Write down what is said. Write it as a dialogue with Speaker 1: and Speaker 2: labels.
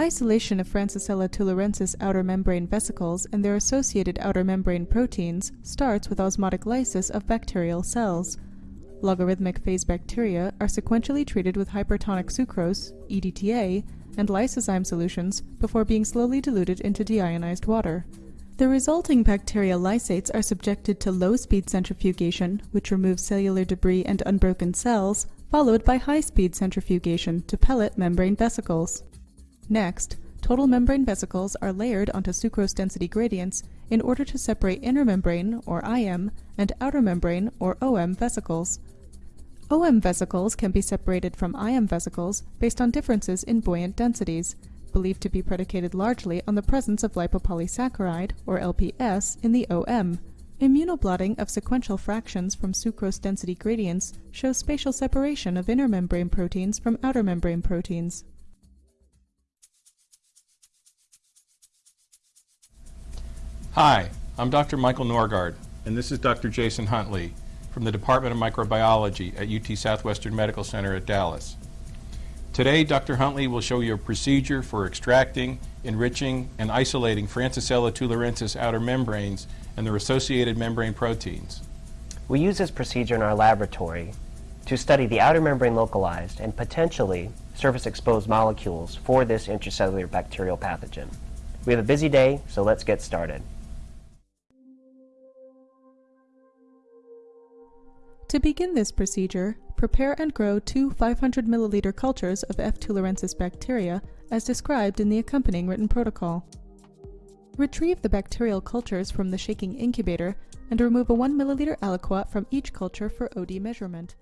Speaker 1: Isolation of Francisella tularensis outer membrane vesicles and their associated outer membrane proteins starts with osmotic lysis of bacterial cells. Logarithmic phase bacteria are sequentially treated with hypertonic sucrose, EDTA, and lysozyme solutions before being slowly diluted into deionized water. The resulting bacterial lysates are subjected to low-speed centrifugation, which removes cellular debris and unbroken cells, followed by high-speed centrifugation to pellet membrane vesicles. Next, total membrane vesicles are layered onto sucrose density gradients in order to separate inner membrane, or IM, and outer membrane, or OM vesicles. OM vesicles can be separated from IM vesicles based on differences in buoyant densities, believed to be predicated largely on the presence of lipopolysaccharide, or LPS, in the OM. Immunoblotting of sequential fractions from sucrose density gradients shows spatial separation of inner membrane proteins from outer membrane proteins.
Speaker 2: Hi, I'm Dr. Michael Norgard, and this is Dr. Jason Huntley from the Department of Microbiology at UT Southwestern Medical Center at Dallas. Today, Dr. Huntley will show you a procedure for extracting, enriching, and isolating Francisella tularensis outer membranes and their associated membrane proteins.
Speaker 3: We use this procedure in our laboratory to study the outer membrane localized and potentially surface exposed molecules for this intracellular bacterial pathogen. We have a busy day, so let's get started.
Speaker 1: To begin this procedure, prepare and grow two 500 milliliter cultures of F. tularensis bacteria as described in the accompanying written protocol. Retrieve the bacterial cultures from the shaking incubator and remove a 1 milliliter aliquot from each culture for OD measurement.